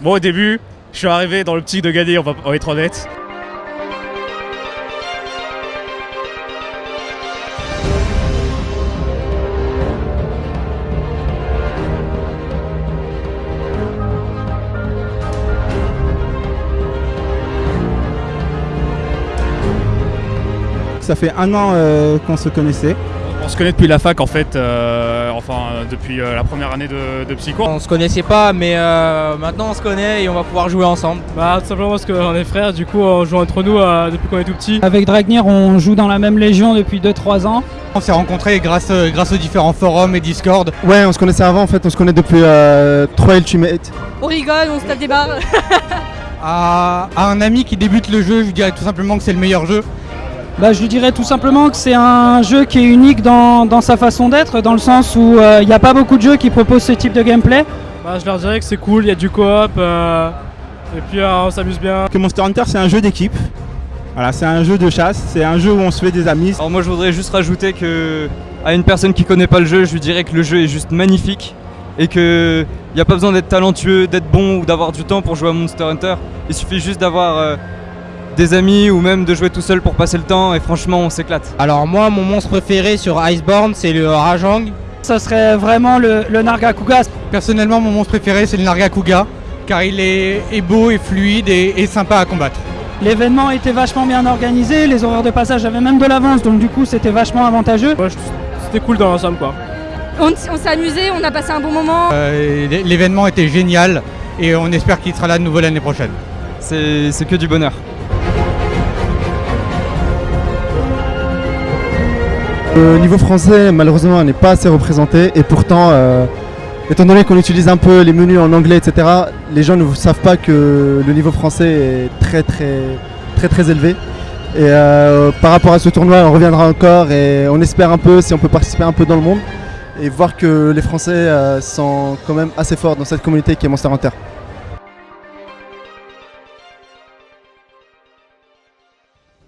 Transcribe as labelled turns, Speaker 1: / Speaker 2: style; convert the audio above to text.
Speaker 1: Bon, au début, je suis arrivé dans l'optique de gagner, on va, être honnête.
Speaker 2: Ça fait un an euh, qu'on se connaissait.
Speaker 1: On se connaît depuis la fac en fait, euh, enfin depuis euh, la première année de, de psycho.
Speaker 3: On se connaissait pas, mais euh, maintenant on se connaît et on va pouvoir jouer ensemble.
Speaker 4: Bah tout simplement parce qu'on est frères, du coup on joue entre nous euh, depuis qu'on est tout petit.
Speaker 5: Avec Dragnir, on joue dans la même légion depuis 2-3 ans.
Speaker 6: On s'est rencontrés grâce, grâce aux différents forums et Discord.
Speaker 2: Ouais, on se connaissait avant en fait, on se connaît depuis euh, 3 Ultimate.
Speaker 7: On rigole, on se tape des barres.
Speaker 6: À, à un ami qui débute le jeu, je dirais tout simplement que c'est le meilleur jeu.
Speaker 5: Bah, je lui dirais tout simplement que c'est un jeu qui est unique dans, dans sa façon d'être, dans le sens où euh, il n'y a pas beaucoup de jeux qui proposent ce type de gameplay.
Speaker 4: Bah je leur dirais que c'est cool, il y a du coop, euh, et puis euh, on s'amuse bien.
Speaker 2: Que Monster Hunter c'est un jeu d'équipe. Voilà, c'est un jeu de chasse, c'est un jeu où on se fait des amis.
Speaker 8: Alors moi je voudrais juste rajouter que à une personne qui connaît pas le jeu, je lui dirais que le jeu est juste magnifique et que il n'y a pas besoin d'être talentueux, d'être bon ou d'avoir du temps pour jouer à Monster Hunter. Il suffit juste d'avoir euh, des amis ou même de jouer tout seul pour passer le temps et franchement on s'éclate.
Speaker 3: Alors moi, mon monstre préféré sur Iceborne, c'est le Rajang.
Speaker 5: Ça serait vraiment le, le Nargacuga.
Speaker 6: Personnellement, mon monstre préféré, c'est le Nargacuga, car il est, est beau et fluide et, et sympa à combattre.
Speaker 5: L'événement était vachement bien organisé, les horaires de passage avaient même de l'avance, donc du coup c'était vachement avantageux.
Speaker 4: Ouais, c'était cool dans l'ensemble quoi.
Speaker 7: On, on s'est amusé, on a passé un bon moment.
Speaker 6: Euh, L'événement était génial et on espère qu'il sera là de nouveau l'année prochaine.
Speaker 8: C'est c'est que du bonheur.
Speaker 2: Le niveau français malheureusement n'est pas assez représenté et pourtant, euh, étant donné qu'on utilise un peu les menus en anglais, etc., les gens ne savent pas que le niveau français est très très très très élevé. Et euh, par rapport à ce tournoi, on reviendra encore et on espère un peu si on peut participer un peu dans le monde et voir que les Français euh, sont quand même assez forts dans cette communauté qui est Monster Hunter.